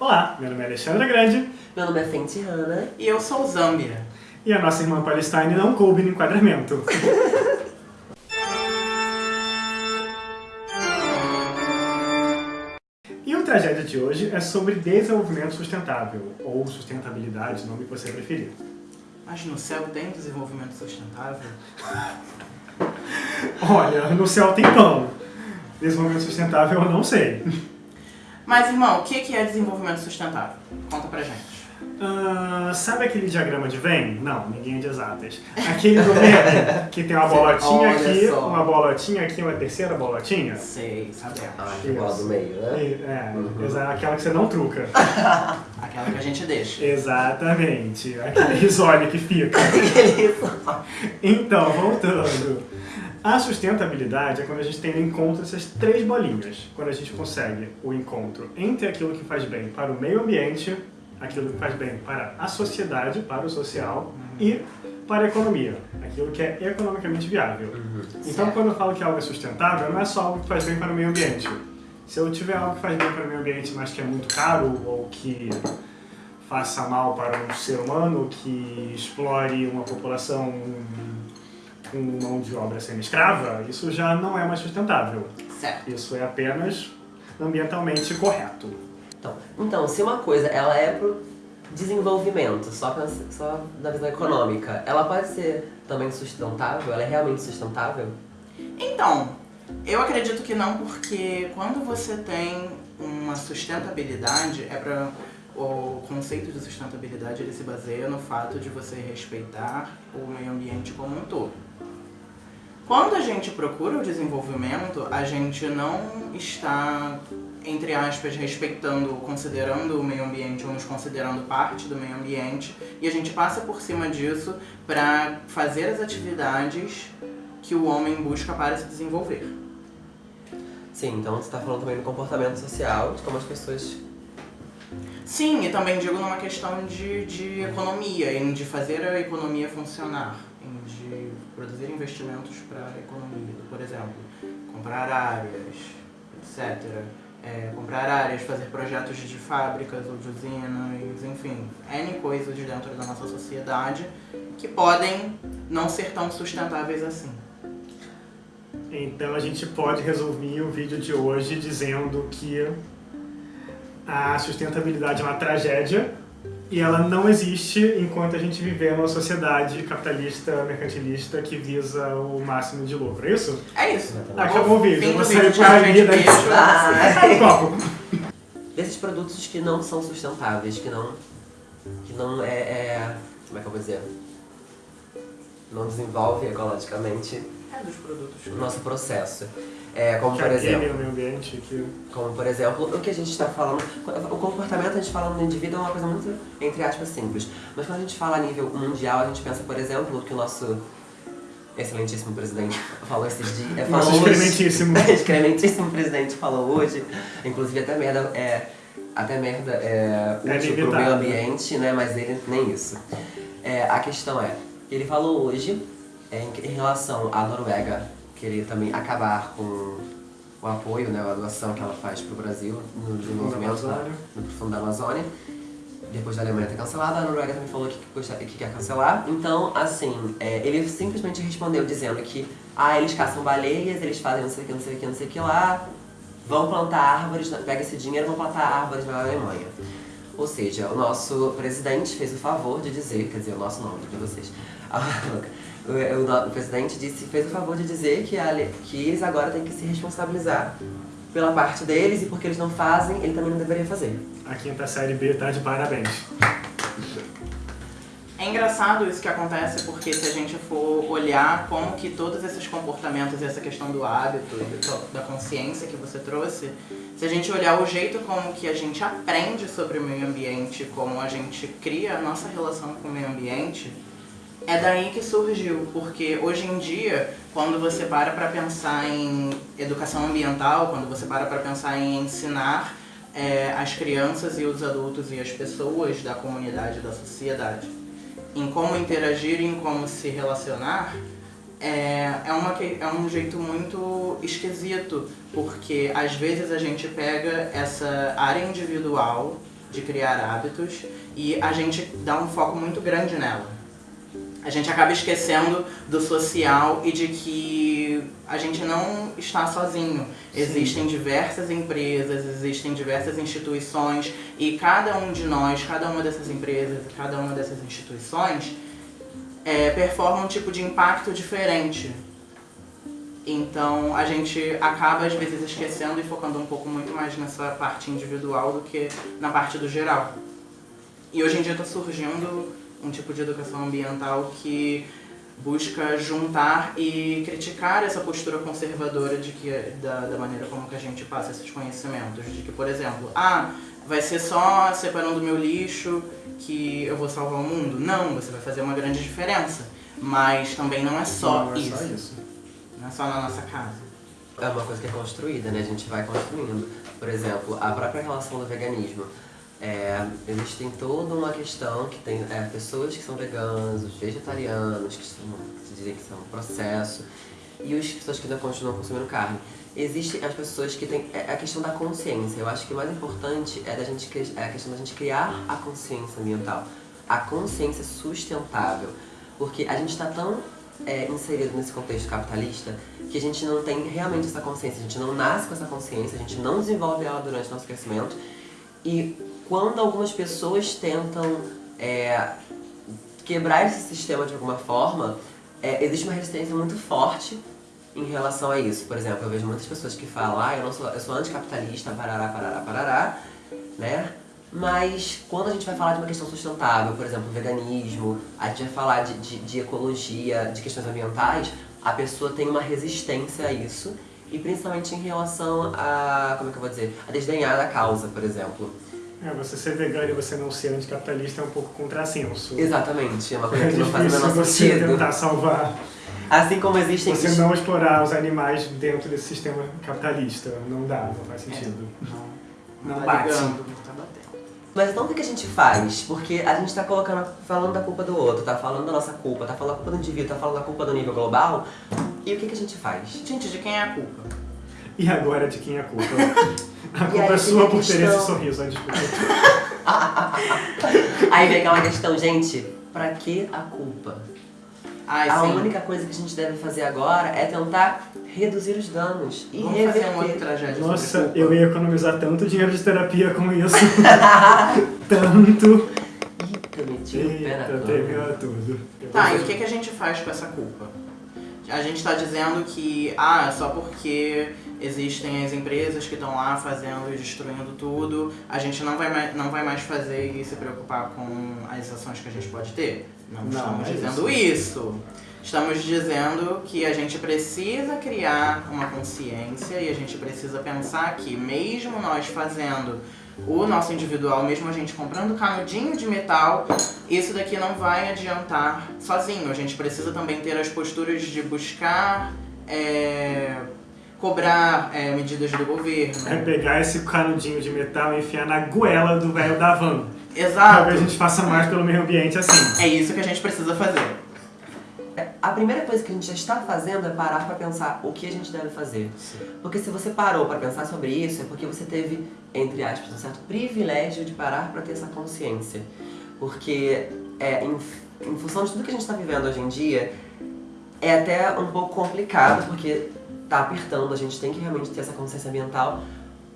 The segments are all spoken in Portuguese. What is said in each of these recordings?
Olá, meu nome é Alexandra Grande. Meu nome é Fenty Hanna. E eu sou Zâmbia. E a nossa irmã Palestine não coube no enquadramento. e o tragédia de hoje é sobre desenvolvimento sustentável, ou sustentabilidade, nome que você preferir. Mas no céu tem desenvolvimento sustentável? Olha, no céu tem pão. Desenvolvimento sustentável eu não sei. Mas, irmão, o que é desenvolvimento sustentável? Conta pra gente. Uh, sabe aquele diagrama de Venn? Não, ninguém é de exatas. Aquele do Venn, que tem uma bolotinha Olha aqui, só. uma bolotinha aqui, uma terceira bolotinha? Sei, sabemos. Ah, que bola do meio, né? E- É, Uhum. aquela que você não truca. Aquela que a gente deixa. Exatamente, aquele risole que fica. Então, voltando. A sustentabilidade é quando a gente tem o encontro dessas três bolinhas. Quando a gente consegue o encontro entre aquilo que faz bem para o meio ambiente, aquilo que faz bem para a sociedade, para o social e para a economia, aquilo que é economicamente viável. Uhum. Então, Certo. quando eu falo que algo é sustentável, não é só algo que faz bem para o meio ambiente. Se eu tiver algo que faz bem para o meio ambiente, mas que é muito caro ou que faça mal para um ser humano, que explore uma população com mão de obra semi-escrava, isso já não é mais sustentável. Certo. Isso é apenas ambientalmente correto. Então, então, se uma coisa ela é pro desenvolvimento, só, só da visão econômica, ela pode ser também sustentável? Ela é realmente sustentável? Então, eu acredito que não, porque quando você tem uma sustentabilidade, é para o conceito de sustentabilidade ele se baseia no fato de você respeitar o meio ambiente como um todo. Quando a gente procura o desenvolvimento, a gente não está, entre aspas, respeitando, considerando o meio ambiente ou nos considerando parte do meio ambiente, e a gente passa por cima disso para fazer as atividades que o homem busca para se desenvolver. Sim, então você está falando também do comportamento social, de como as pessoas... Sim, e também digo numa questão de, de economia, de fazer a economia funcionar, de produzir investimentos para a economia. Por exemplo, comprar áreas, etc. É, comprar áreas, fazer projetos de fábricas ou de usinas, enfim, N coisas dentro da nossa sociedade que podem não ser tão sustentáveis assim. Então a gente pode resumir o vídeo de hoje dizendo que a sustentabilidade é uma tragédia e ela não existe enquanto a gente viver numa sociedade capitalista, mercantilista que visa o máximo de lucro, é isso? É isso. Acabou o vídeo, você vídeo, vai ali daí- copo. Desses produtos que não são sustentáveis, que não... Que não é... é como é que eu vou dizer? Não desenvolve ecologicamente É dos produtos. o nosso processo. É, como Que por exemplo... o meio ambiente, que... Como, por exemplo, o que a gente está falando... O comportamento, a gente falando no indivíduo, é uma coisa muito, entre aspas, simples. Mas quando a gente fala a nível mundial, a gente pensa, por exemplo, que o nosso excelentíssimo presidente falou esses dias... é, Nosso falou hoje- excrementíssimo. excrementíssimo presidente falou hoje. Inclusive, até merda é... Até merda é útil pro limitado. meio ambiente, né? Mas ele nem isso. É, a questão é, ele falou hoje, é, em, em relação à Noruega, querer também acabar com o apoio, né, a doação que ela faz pro Brasil no desenvolvimento no profundo da Amazônia. Depois da Alemanha ter cancelado, a Noruega também falou que, que quer cancelar. Então, assim, é, ele simplesmente respondeu dizendo que ah, eles caçam baleias, eles fazem não sei o que, não sei o que, não sei o que lá, vão plantar árvores, pega esse dinheiro e vão plantar árvores na Alemanha. Ou seja, o nosso presidente fez o favor de dizer, quer dizer, o nosso nome de vocês. O, o no- o presidente disse, fez o favor de dizer que, a que eles agora têm que se responsabilizar pela parte deles e porque eles não fazem, ele também não deveria fazer. A quinta série B tá de parabéns. É engraçado isso que acontece porque se a gente for olhar como que todos esses comportamentos e essa questão do hábito e da consciência que você trouxe, se a gente olhar o jeito como que a gente aprende sobre o meio ambiente, como a gente cria a nossa relação com o meio ambiente, é daí que surgiu, porque hoje em dia, quando você para para pensar em educação ambiental, quando você para para pensar em ensinar é, as crianças e os adultos e as pessoas da comunidade, da sociedade, em como interagir em como se relacionar, é, é, uma, é um jeito muito esquisito, porque às vezes a gente pega essa área individual de criar hábitos e a gente dá um foco muito grande nela. A gente acaba esquecendo do social e de que a gente não está sozinho. Sim. Existem diversas empresas, existem diversas instituições e cada um de nós, cada uma dessas empresas, cada uma dessas instituições é, performa um tipo de impacto diferente então a gente acaba às vezes esquecendo e focando um pouco muito mais nessa parte individual do que na parte do geral. E hoje em dia está surgindo um tipo de educação ambiental que busca juntar e criticar essa postura conservadora de que, da, da maneira como que a gente passa esses conhecimentos. De que, por exemplo, ah, vai ser só separando meu lixo que eu vou salvar o mundo. Não, você vai fazer uma grande diferença. Mas também não é só, não é isso. Só isso. Não é só na nossa casa. É uma coisa que é construída, né? A gente vai construindo. Por exemplo, a própria relação do veganismo. É, existem toda uma questão que tem é, pessoas que são veganos, os vegetarianos, que, são, dizem que são um processo, e as pessoas que ainda continuam consumindo carne. Existem as pessoas que têm é a questão da consciência. Eu acho que o mais importante é, da gente, é a questão da gente criar a consciência ambiental, a consciência sustentável. Porque a gente está tão é, inserido nesse contexto capitalista que a gente não tem realmente essa consciência, a gente não nasce com essa consciência, a gente não desenvolve ela durante o nosso crescimento. E quando algumas pessoas tentam é, quebrar esse sistema de alguma forma, é, existe uma resistência muito forte em relação a isso. Por exemplo, eu vejo muitas pessoas que falam, ah, eu, não sou, eu sou anticapitalista, parará, parará, parará, né? Mas quando a gente vai falar de uma questão sustentável, por exemplo, veganismo, a gente vai falar de, de, de ecologia, de questões ambientais, a pessoa tem uma resistência a isso, e principalmente em relação a, como é que eu vou dizer, a desdenhar da causa, por exemplo. É, você ser vegano e você não ser anticapitalista é um pouco contrassenso. Exatamente, é uma coisa que não faz o menor você sentido. tentar salvar... Assim como existem... Você não explorar os animais dentro desse sistema capitalista. Não dá, não faz sentido. É, não, não, não tá bate. Ligando, tá. Mas então o que a gente faz? Porque a gente tá colocando, falando da culpa do outro, tá falando da nossa culpa, tá falando da culpa do indivíduo, tá falando da culpa do nível global. E o que, que a gente faz? Gente, de quem é a culpa? E agora de quem é a culpa? A culpa aí é sua por ter esse sorriso, desculpa. Aí vem aquela questão, gente, pra que a culpa? Ai, a sim. única coisa que a gente deve fazer agora é tentar reduzir os danos e Vamos fazer reverter. uma outra tragédia Nossa, eu ia economizar tanto dinheiro de terapia com isso. tanto. Eita, meti o pé na cama. tudo. Tá, e o que, que a gente faz com essa culpa? A gente tá dizendo que, ah, é só porque existem as empresas que estão lá fazendo e destruindo tudo, a gente não vai, mais, não vai mais fazer e se preocupar com as ações que a gente pode ter? Não, Não, estamos é dizendo isso. Estamos dizendo que a gente precisa criar uma consciência e a gente precisa pensar que mesmo nós fazendo o nosso individual, mesmo a gente comprando canudinho de metal, isso daqui não vai adiantar sozinho. A gente precisa também ter as posturas de buscar é, cobrar é, medidas do governo. É pegar esse canudinho de metal e enfiar na goela do velho da van. Pra Exato. que a gente faça mais pelo meio ambiente assim. É isso que a gente precisa fazer. É, A primeira coisa que a gente já está fazendo é parar pra pensar o que a gente deve fazer. Porque se você parou pra pensar sobre isso, é porque você teve, entre aspas, um certo privilégio de parar pra ter essa consciência. Porque é, em, em função de tudo que a gente está vivendo hoje em dia, é até um pouco complicado, porque tá apertando, a gente tem que realmente ter essa consciência ambiental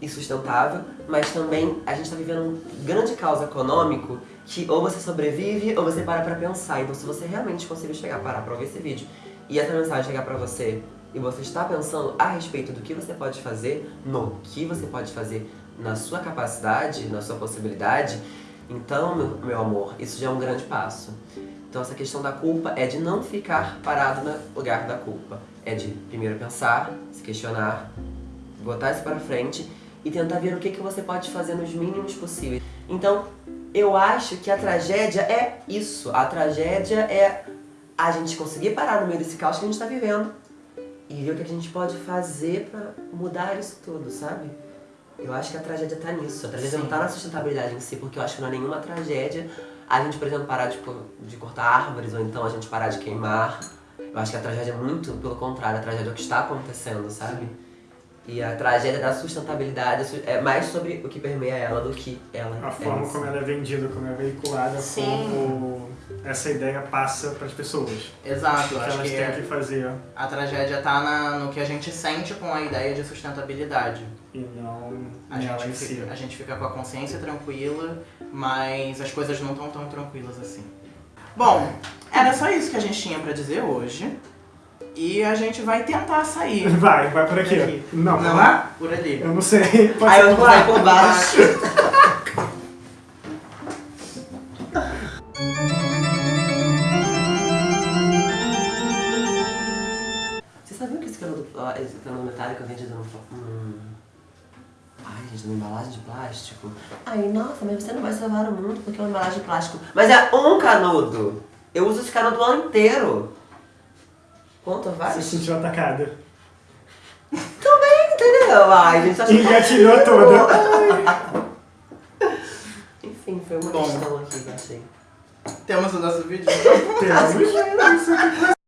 e sustentável, mas também a gente está vivendo um grande caos econômico que ou você sobrevive ou você para pra pensar. Então se você realmente conseguir chegar, parar pra ouvir esse vídeo e essa mensagem chegar pra você e você está pensando a respeito do que você pode fazer, no que você pode fazer na sua capacidade, na sua possibilidade, então, meu, meu amor, isso já é um grande passo. Então essa questão da culpa é de não ficar parado no lugar da culpa. É de primeiro pensar, se questionar, botar isso pra frente e tentar ver o que, que você pode fazer nos mínimos possíveis. Então, eu acho que a tragédia é isso. A tragédia é a gente conseguir parar no meio desse caos que a gente tá vivendo e ver o que a gente pode fazer pra mudar isso tudo, sabe? Eu acho que a tragédia tá nisso. A tragédia não Sim. tá na sustentabilidade em si, porque eu acho que não é nenhuma tragédia a gente, por exemplo, parar de, co- de cortar árvores ou então a gente parar de queimar. Eu acho que a tragédia é muito pelo contrário, a tragédia é o que está acontecendo, sabe? E a tragédia da sustentabilidade su- é mais sobre o que permeia ela do que ela A é forma como ela é vendida, como é veiculada, Sim. como essa ideia passa para as pessoas. Exato, O que acho elas que têm que fazer a tragédia tá na- no que a gente sente com a ideia de sustentabilidade. e não A gente, em si. a gente fica com a consciência tranquila, mas as coisas não estão tão tranquilas assim. Bom, era só isso que a gente tinha pra dizer hoje. E a gente vai tentar sair. Vai, vai por aqui. Aqui. Não, Não vai. é? Por ali. Eu não sei. Pode Aí eu vou lá por baixo. gente, numa embalagem de plástico? Ai, nossa, mas você não vai salvar o mundo porque é uma embalagem de plástico. Mas é um canudo! Eu uso esse canudo o ano inteiro. Quanto Se vale? sentiu atacada. Entendeu? Ai, gente, acho que... Engatilhou toda. Enfim, foi uma Bom. questão aqui que achei. Temos o nosso vídeo. Temos.